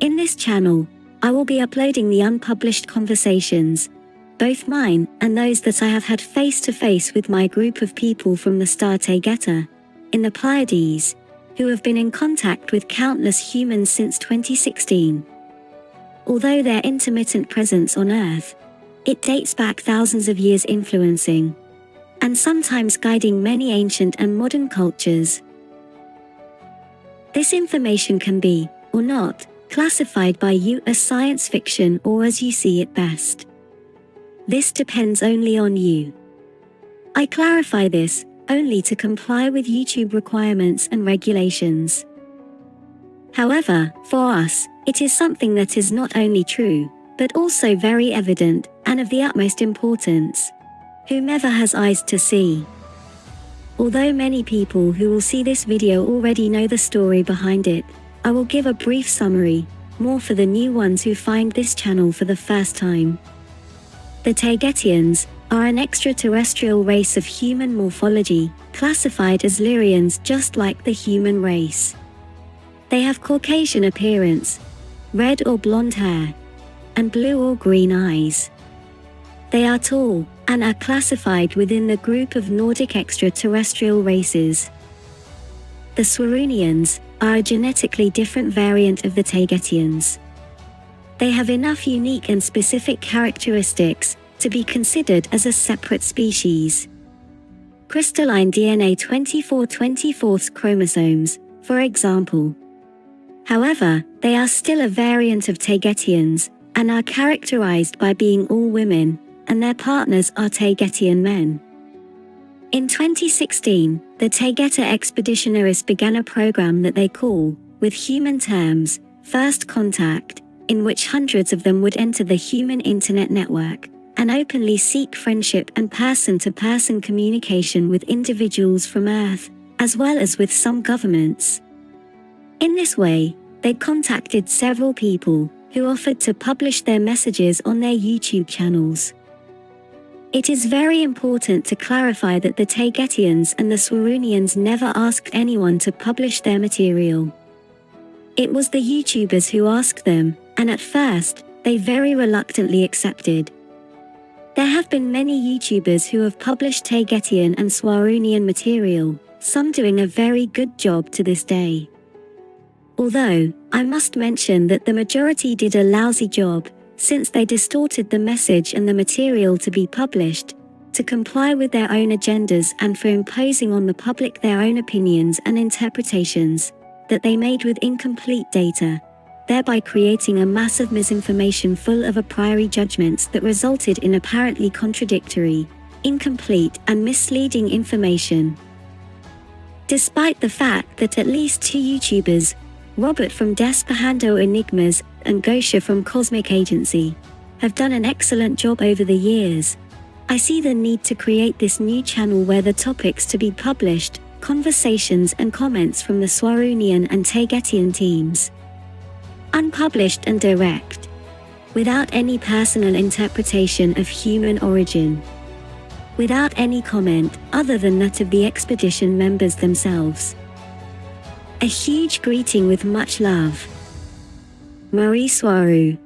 In this channel, I will be uploading the unpublished conversations, both mine and those that I have had face to face with my group of people from the star Taygeta, in the Pleiades, who have been in contact with countless humans since 2016. Although their intermittent presence on Earth, it dates back thousands of years influencing, and sometimes guiding many ancient and modern cultures. This information can be, or not, classified by you as science fiction or as you see it best. This depends only on you. I clarify this only to comply with YouTube requirements and regulations. However, for us, it is something that is not only true, but also very evident and of the utmost importance. Whomever has eyes to see. Although many people who will see this video already know the story behind it, I will give a brief summary, more for the new ones who find this channel for the first time. The Taygetians are an extraterrestrial race of human morphology, classified as Lyrians just like the human race. They have Caucasian appearance, red or blonde hair, and blue or green eyes. They are tall, and are classified within the group of Nordic extraterrestrial races. The Swarunians are a genetically different variant of the Taygetians. They have enough unique and specific characteristics to be considered as a separate species. Crystalline DNA 24 24 chromosomes, for example. However, they are still a variant of Taygetians and are characterized by being all women, and their partners are Taygetian men. In 2016, the Taygeta Expeditionaries began a program that they call, with human terms, First Contact, in which hundreds of them would enter the human internet network and openly seek friendship and person-to-person communication with individuals from Earth, as well as with some governments. In this way, they contacted several people who offered to publish their messages on their YouTube channels. It is very important to clarify that the Taygetians and the Swarunians never asked anyone to publish their material. It was the YouTubers who asked them, and at first, they very reluctantly accepted. There have been many YouTubers who have published Taygetian and Swarunian material, some doing a very good job to this day. Although, I must mention that the majority did a lousy job, since they distorted the message and the material to be published, to comply with their own agendas and for imposing on the public their own opinions and interpretations, that they made with incomplete data, thereby creating a mass of misinformation full of a priori judgments that resulted in apparently contradictory, incomplete and misleading information. Despite the fact that at least two YouTubers, Robert from Despahando Enigmas and Gosia from Cosmic Agency have done an excellent job over the years. I see the need to create this new channel where the topics to be published, conversations and comments from the Swarunian and Taygetian teams. Unpublished and direct. Without any personal interpretation of human origin. Without any comment other than that of the expedition members themselves. A huge greeting with much love. Mari Swaruu